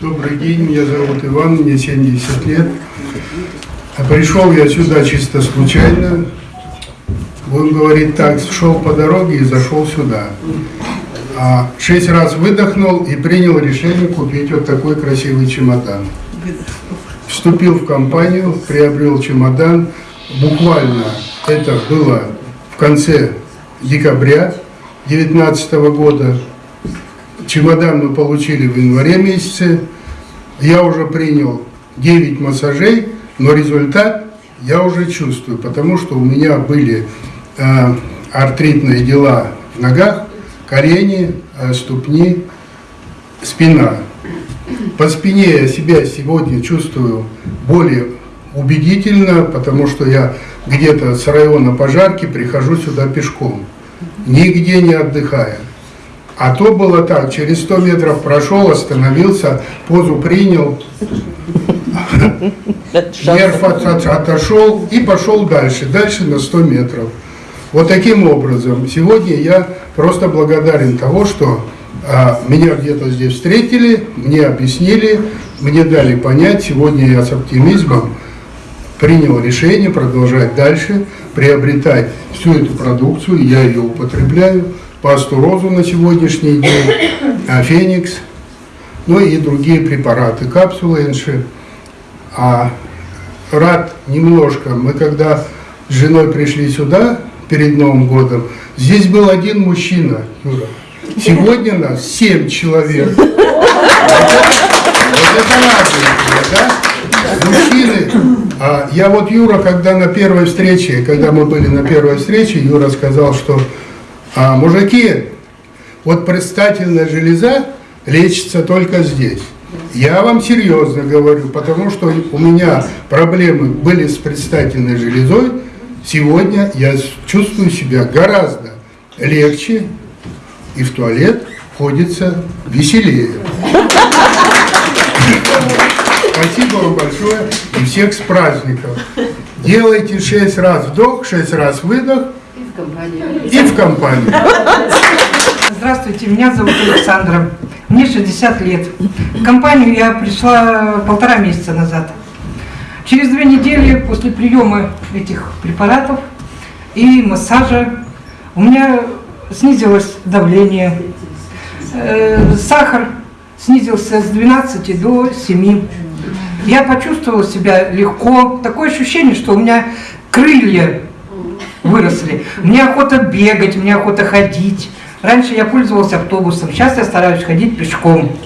Добрый день, меня зовут Иван, мне 70 лет. А Пришел я сюда чисто случайно. Он говорит так, шел по дороге и зашел сюда. А шесть раз выдохнул и принял решение купить вот такой красивый чемодан. Вступил в компанию, приобрел чемодан. Буквально это было в конце декабря 2019 года. Чемодан мы получили в январе месяце. Я уже принял 9 массажей, но результат я уже чувствую, потому что у меня были э, артритные дела в ногах, колени, э, ступни, спина. По спине я себя сегодня чувствую более убедительно, потому что я где-то с района пожарки прихожу сюда пешком, нигде не отдыхая. А то было так, через 100 метров прошел, остановился, позу принял, нерв от- от- отошел и пошел дальше, дальше на 100 метров. Вот таким образом, сегодня я просто благодарен того, что а, меня где-то здесь встретили, мне объяснили, мне дали понять, сегодня я с оптимизмом принял решение продолжать дальше, приобретать всю эту продукцию, я ее употребляю, пастурозу на сегодняшний день, а, феникс, ну и другие препараты, капсулы НШ. А рад немножко, мы когда с женой пришли сюда перед Новым годом, здесь был один мужчина, Юра. Сегодня нас семь человек. Вот это радует, да? Мужчины. А я вот Юра, когда на первой встрече, когда мы были на первой встрече, Юра сказал, что а, мужики, вот предстательная железа лечится только здесь. Я вам серьезно говорю, потому что у меня проблемы были с предстательной железой. Сегодня я чувствую себя гораздо легче и в туалет ходится веселее. Спасибо вам большое и всех с праздником. Делайте 6 раз вдох, 6 раз выдох и в компании. Здравствуйте, меня зовут Александра. Мне 60 лет. В компанию я пришла полтора месяца назад. Через две недели после приема этих препаратов и массажа у меня снизилось давление, э, сахар снизился с 12 до 7. Я почувствовала себя легко. Такое ощущение, что у меня крылья выросли. Мне охота бегать, мне охота ходить. Раньше я пользовалась автобусом, сейчас я стараюсь ходить пешком.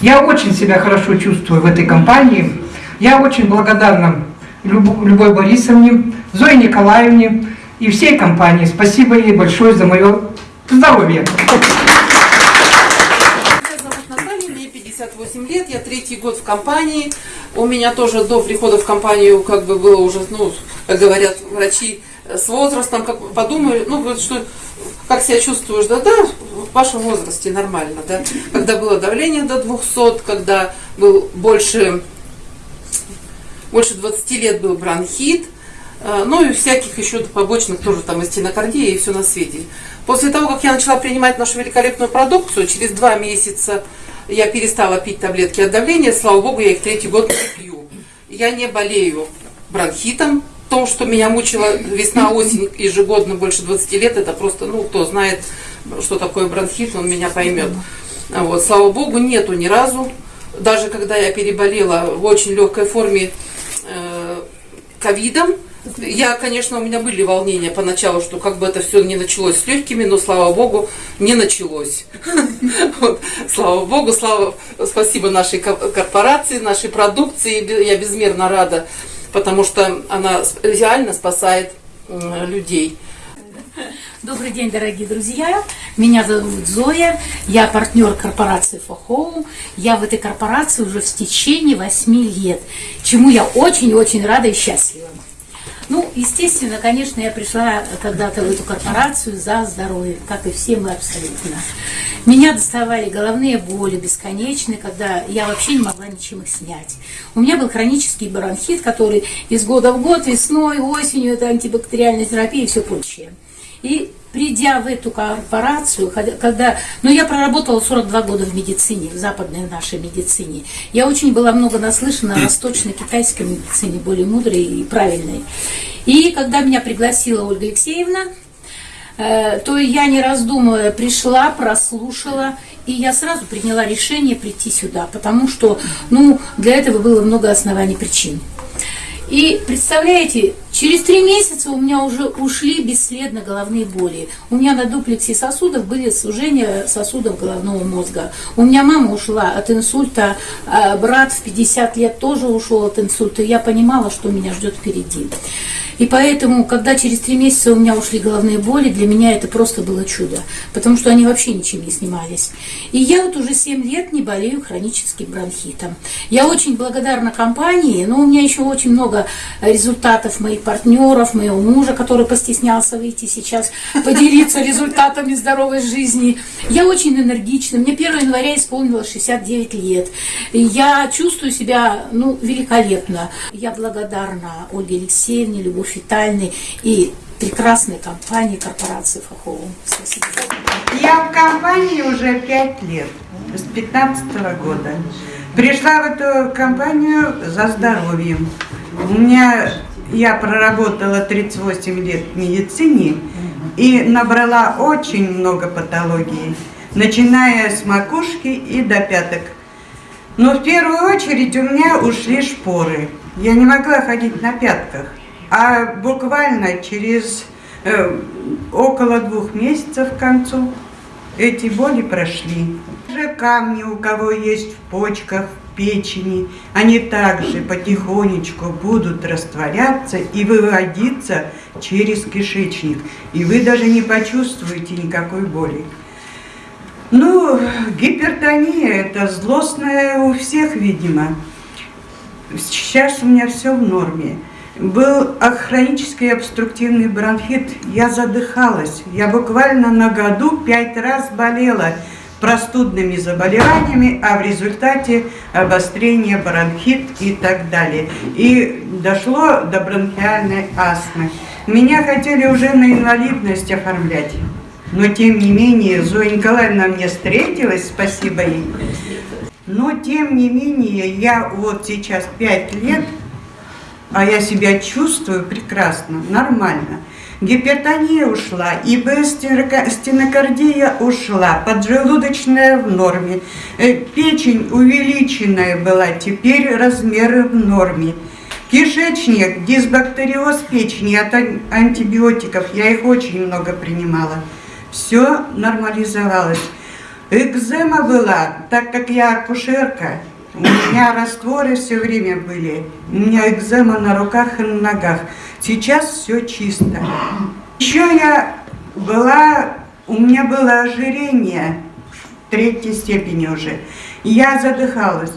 Я очень себя хорошо чувствую в этой компании. Я очень благодарна Люб- Любой Борисовне, Зое Николаевне и всей компании. Спасибо ей большое за мое здоровье. Меня зовут Наталья, мне 58 лет, я третий год в компании. У меня тоже до прихода в компанию как бы было уже, ну, говорят врачи, с возрастом, как подумали, ну, говорят, что как себя чувствуешь, да, да, в вашем возрасте нормально, да. Когда было давление до 200, когда был больше, больше 20 лет был бронхит, э, ну и всяких еще побочных тоже там и стенокардия и все на свете. После того, как я начала принимать нашу великолепную продукцию, через два месяца я перестала пить таблетки от давления, слава богу, я их третий год не пью. Я не болею бронхитом, то, что меня мучила весна-осень ежегодно больше 20 лет, это просто, ну, кто знает, что такое бронхит, он меня поймет. Вот, слава богу, нету ни разу. Даже когда я переболела в очень легкой форме э, ковидом, я, конечно, у меня были волнения поначалу, что как бы это все не началось с легкими, но слава богу, не началось. Слава богу, слава, спасибо нашей ко- корпорации, нашей продукции. Я безмерно рада, потому что она реально спасает людей. Добрый день, дорогие друзья. Меня зовут Зоя. Я партнер корпорации Фохоу. Я в этой корпорации уже в течение 8 лет, чему я очень-очень рада и счастлива. Ну, естественно, конечно, я пришла когда-то в эту корпорацию за здоровье, как и все мы абсолютно. Меня доставали головные боли бесконечные, когда я вообще не могла ничем их снять. У меня был хронический бронхит, который из года в год, весной, осенью, это антибактериальная терапия и все прочее. И придя в эту корпорацию, когда, ну, я проработала 42 года в медицине, в западной нашей медицине. Я очень была много наслышана о восточно-китайской медицине, более мудрой и правильной. И когда меня пригласила Ольга Алексеевна, э, то я, не раздумывая, пришла, прослушала, и я сразу приняла решение прийти сюда, потому что, ну, для этого было много оснований причин. И представляете, через три месяца у меня уже ушли бесследно головные боли. У меня на дуплексе сосудов были сужения сосудов головного мозга. У меня мама ушла от инсульта, а брат в 50 лет тоже ушел от инсульта. Я понимала, что меня ждет впереди. И поэтому, когда через три месяца у меня ушли головные боли, для меня это просто было чудо, потому что они вообще ничем не снимались. И я вот уже 7 лет не болею хроническим бронхитом. Я очень благодарна компании, но у меня еще очень много результатов моих партнеров, моего мужа, который постеснялся выйти сейчас, поделиться результатами здоровой жизни. Я очень энергична. Мне 1 января исполнилось 69 лет. Я чувствую себя ну, великолепно. Я благодарна Ольге Алексеевне, Любовь Витальевне и прекрасной компании корпорации Фахову. Спасибо. Я в компании уже пять лет, с 15 года. Пришла в эту компанию за здоровьем. У меня, я проработала 38 лет в медицине и набрала очень много патологий, начиная с макушки и до пяток. Но в первую очередь у меня ушли шпоры. Я не могла ходить на пятках. А буквально через э, около двух месяцев к концу эти боли прошли. Же камни у кого есть в почках, в печени, они также потихонечку будут растворяться и выводиться через кишечник. И вы даже не почувствуете никакой боли. Ну, гипертония это злостная у всех, видимо. Сейчас у меня все в норме. Был хронический обструктивный бронхит, я задыхалась. Я буквально на году пять раз болела простудными заболеваниями, а в результате обострение бронхит и так далее. И дошло до бронхиальной астмы. Меня хотели уже на инвалидность оформлять. Но тем не менее, Зоя Николаевна мне встретилась, спасибо ей. Но тем не менее, я вот сейчас пять лет, а я себя чувствую прекрасно, нормально. Гипертония ушла, ИБ стенокардия ушла, поджелудочная в норме, э, печень увеличенная была, теперь размеры в норме. Кишечник, дисбактериоз печени от ан- антибиотиков, я их очень много принимала. Все нормализовалось. Экзема была, так как я акушерка, у меня растворы все время были, у меня экзема на руках и на ногах. Сейчас все чисто. Еще я была, у меня было ожирение третьей степени уже. Я задыхалась,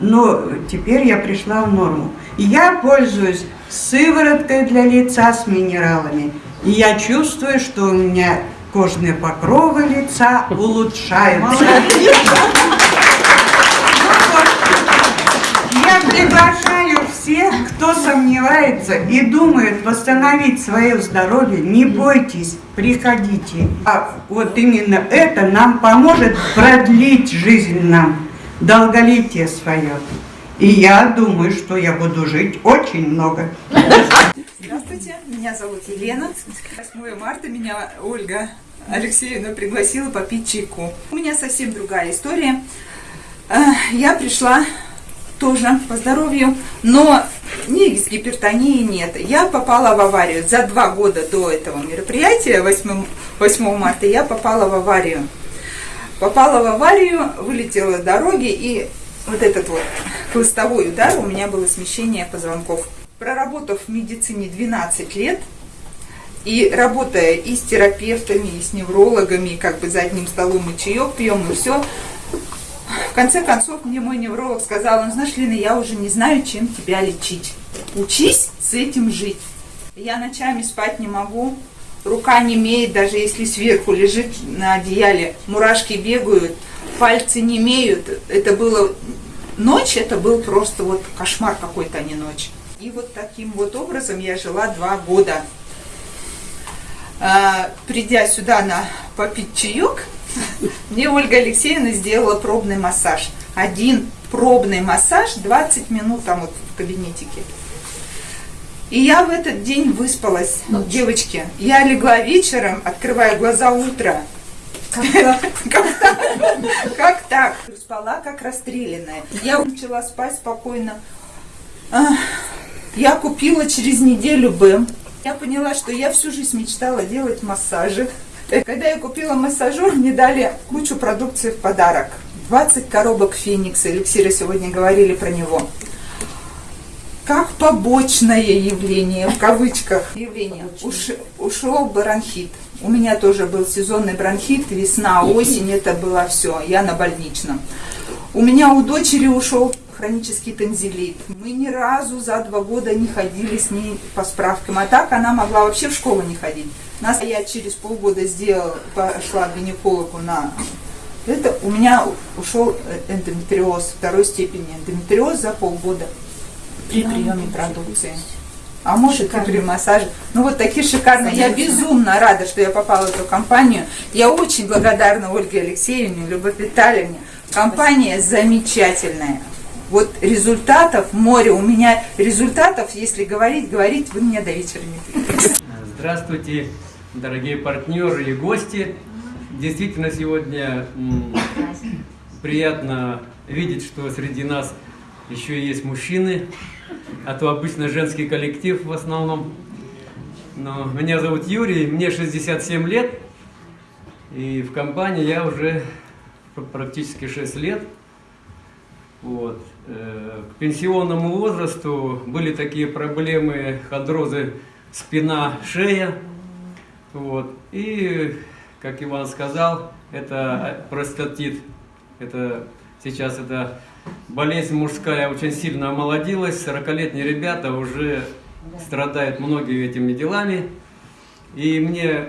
но теперь я пришла в норму. Я пользуюсь сывороткой для лица с минералами. И я чувствую, что у меня кожные покровы лица улучшаются. Я приглашаю всех, кто сомневается и думает восстановить свое здоровье, не бойтесь, приходите. А вот именно это нам поможет продлить жизнь нам, долголетие свое. И я думаю, что я буду жить очень много. Здравствуйте, меня зовут Елена. 8 марта меня Ольга Алексеевна пригласила попить чайку. У меня совсем другая история. Э, Я пришла тоже по здоровью, но ни с гипертонией нет. Я попала в аварию. За два года до этого мероприятия, 8, 8 марта, я попала в аварию. Попала в аварию, вылетела с дороги, и вот этот вот хлыстовой удар, у меня было смещение позвонков. Проработав в медицине 12 лет, и работая и с терапевтами, и с неврологами, и как бы за одним столом и чаек пьем, и все, в конце концов мне мой невролог сказал, ну знаешь, Лена, я уже не знаю, чем тебя лечить. Учись с этим жить. Я ночами спать не могу, рука не имеет, даже если сверху лежит на одеяле, мурашки бегают, пальцы не имеют. Это было ночь, это был просто вот кошмар какой-то, а не ночь. И вот таким вот образом я жила два года. А, придя сюда на попить чаек, мне Ольга Алексеевна сделала пробный массаж. Один пробный массаж, 20 минут там вот в кабинетике. И я в этот день выспалась, девочки. Я легла вечером, открывая глаза утро. Как так? Как так? Спала как расстрелянная. Я начала спать спокойно. Я купила через неделю БЭМ. Я поняла, что я всю жизнь мечтала делать массажи. Когда я купила массажер, мне дали кучу продукции в подарок. 20 коробок Феникса. Эликсиры сегодня говорили про него. Как побочное явление, в кавычках явление, уш- ушел бронхит. У меня тоже был сезонный бронхит, весна, осень, это было все, я на больничном. У меня у дочери ушел хронический танзелит. Мы ни разу за два года не ходили с ней по справкам. А так она могла вообще в школу не ходить. Нас я через полгода сделала, пошла к гинекологу на это. У меня ушел эндометриоз второй степени. Эндометриоз за полгода при приеме продукции. А может и при массаже. Ну вот такие шикарные. Я безумно рада, что я попала в эту компанию. Я очень благодарна Ольге Алексеевне, Любовь Витальевне. Компания замечательная. Вот результатов море. У меня результатов, если говорить, говорить, вы меня до вечера не. Здравствуйте, дорогие партнеры и гости. Действительно, сегодня приятно видеть, что среди нас еще есть мужчины, а то обычно женский коллектив в основном. Но меня зовут Юрий, мне 67 лет, и в компании я уже пр- практически 6 лет. Вот. Э, К пенсионному возрасту были такие проблемы, хондрозы спина, шея. Вот. И, как Иван сказал, это простатит. Это сейчас это болезнь мужская очень сильно омолодилась. 40-летние ребята уже страдают многими этими делами. И мне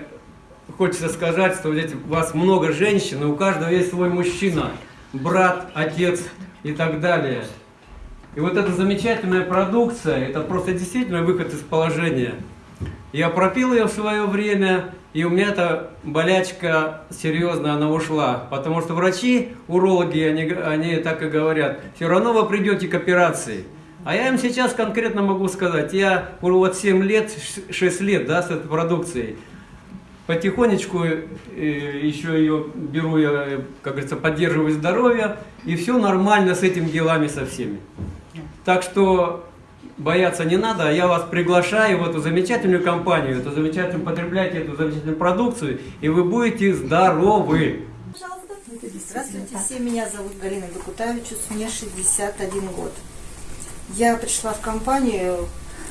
хочется сказать, что у вас много женщин, и у каждого есть свой мужчина, брат, отец и так далее. И вот эта замечательная продукция, это просто действительно выход из положения. Я пропил ее в свое время, и у меня эта болячка серьезная, она ушла. Потому что врачи, урологи, они, они так и говорят, все равно вы придете к операции. А я им сейчас конкретно могу сказать, я вот 7 лет, 6 лет да, с этой продукцией. Потихонечку э, еще ее беру, я, как говорится, поддерживаю здоровье, и все нормально с этими делами со всеми. Так что бояться не надо, а я вас приглашаю в эту замечательную компанию, эту замечательную, потребляйте эту замечательную продукцию, и вы будете здоровы. Здравствуйте, все. Меня зовут Галина Бекутавичус, мне 61 год. Я пришла в компанию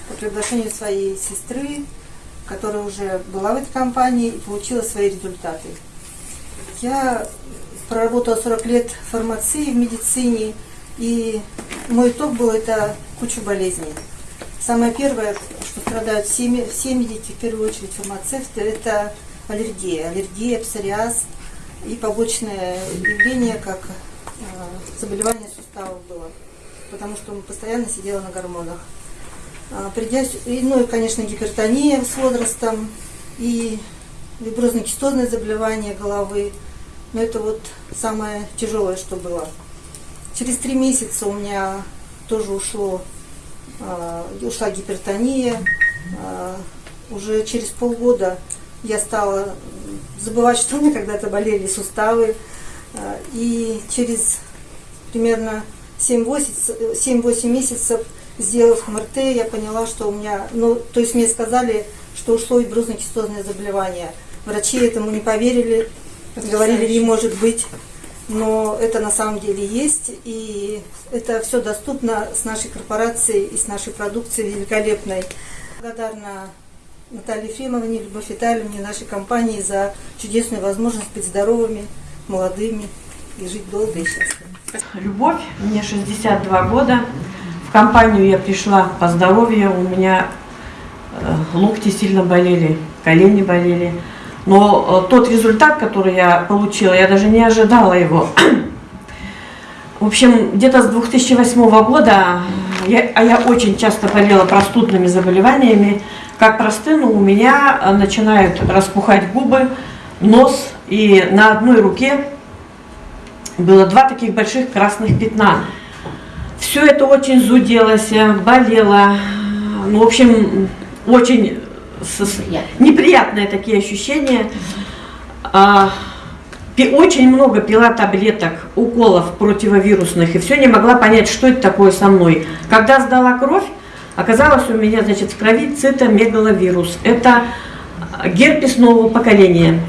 по приглашению своей сестры, которая уже была в этой компании и получила свои результаты. Я проработала 40 лет в фармации, в медицине, и мой итог был это куча болезней. Самое первое, что страдают ме- все медики, в первую очередь фармацевты, это аллергия. Аллергия, псориаз и побочное явление, как э, заболевание суставов было, потому что постоянно сидела на гормонах. А, Придя, ну и, конечно, гипертония с возрастом, и виброзно-кистозное заболевание головы. Но это вот самое тяжелое, что было. Через три месяца у меня тоже ушло, а, ушла гипертония. А, Уже через полгода я стала забывать, что у меня когда-то болели суставы. И через примерно 7-8 7-8 месяцев, сделав МРТ, я поняла, что у меня, ну, то есть мне сказали, что ушло виброзно-кистозное заболевание. Врачи этому не поверили, говорили, не может быть. Но это на самом деле есть, и это все доступно с нашей корпорацией и с нашей продукцией великолепной. Благодарна Наталье Ефремовне, Любовь Витальевне, нашей компании за чудесную возможность быть здоровыми, молодыми и жить долго и счастливо. Любовь, мне 62 года. Компанию я пришла по здоровью, у меня э, локти сильно болели, колени болели. Но э, тот результат, который я получила, я даже не ожидала его. В общем, где-то с 2008 года, я, а я очень часто болела простудными заболеваниями, как простыну, у меня начинают распухать губы, нос, и на одной руке было два таких больших красных пятна. Все это очень зуделось, э, болело. Ну, в общем, очень неприятные такие ощущения. А, очень много пила таблеток, уколов противовирусных, и все не могла понять, что это такое со мной. Когда сдала кровь, оказалось у меня, значит, в крови цитомегаловирус. Это герпес нового поколения.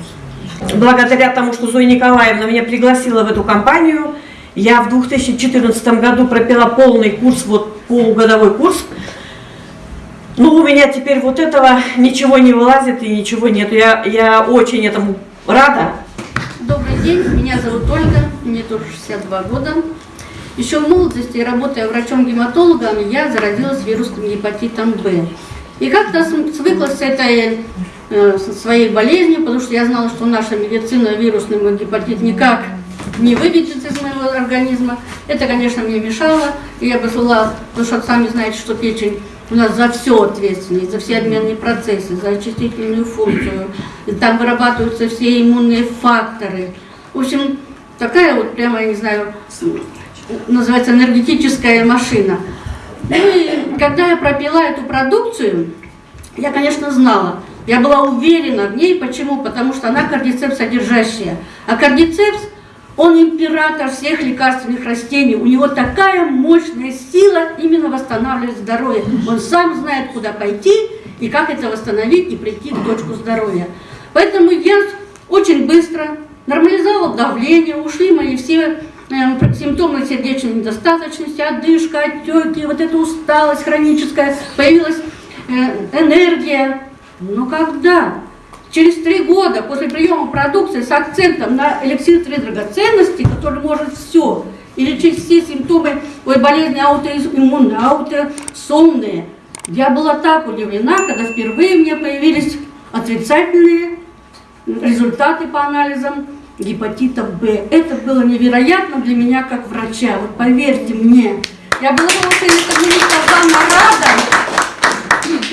Благодаря тому, что Зоя Николаевна меня пригласила в эту компанию, я в 2014 году пропила полный курс, вот полугодовой курс. Ну, у меня теперь вот этого ничего не вылазит и ничего нет. Я, я очень этому рада. Добрый день, меня зовут Ольга, мне тоже 62 года. Еще в молодости, работая врачом-гематологом, я заразилась вирусным гепатитом Б. И как-то свыклась с этой э, своей болезнью, потому что я знала, что наша медицина вирусный мой гепатит никак не выведет из моего организма. Это, конечно, мне мешало. И я бы была, потому что сами знаете, что печень у нас за все ответственна, за все обменные процессы, за очистительную функцию. И там вырабатываются все иммунные факторы. В общем, такая вот прямо, я не знаю, называется энергетическая машина. Ну и когда я пропила эту продукцию, я, конечно, знала, я была уверена в ней. Почему? Потому что она кардицепс содержащая. А кардицепс, он император всех лекарственных растений. У него такая мощная сила именно восстанавливать здоровье. Он сам знает, куда пойти и как это восстановить и прийти к точку здоровья. Поэтому я очень быстро нормализовала давление, ушли мои все э, симптомы сердечной недостаточности, одышка, отеки, вот эта усталость хроническая, появилась э, энергия. Но когда через три года после приема продукции с акцентом на эликсир три драгоценности, который может все, и лечить все симптомы ой, болезни аутоиммунные, аутосомные, я была так удивлена, когда впервые меня появились отрицательные результаты по анализам гепатита Б. Это было невероятно для меня как врача. Вот поверьте мне, я была очень несказанно рада.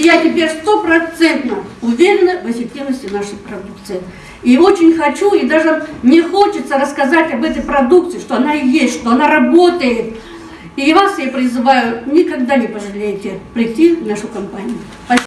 Я теперь стопроцентно уверена в эффективности нашей продукции. И очень хочу, и даже мне хочется рассказать об этой продукции, что она есть, что она работает. И вас я призываю, никогда не пожалеете прийти в нашу компанию. Спасибо.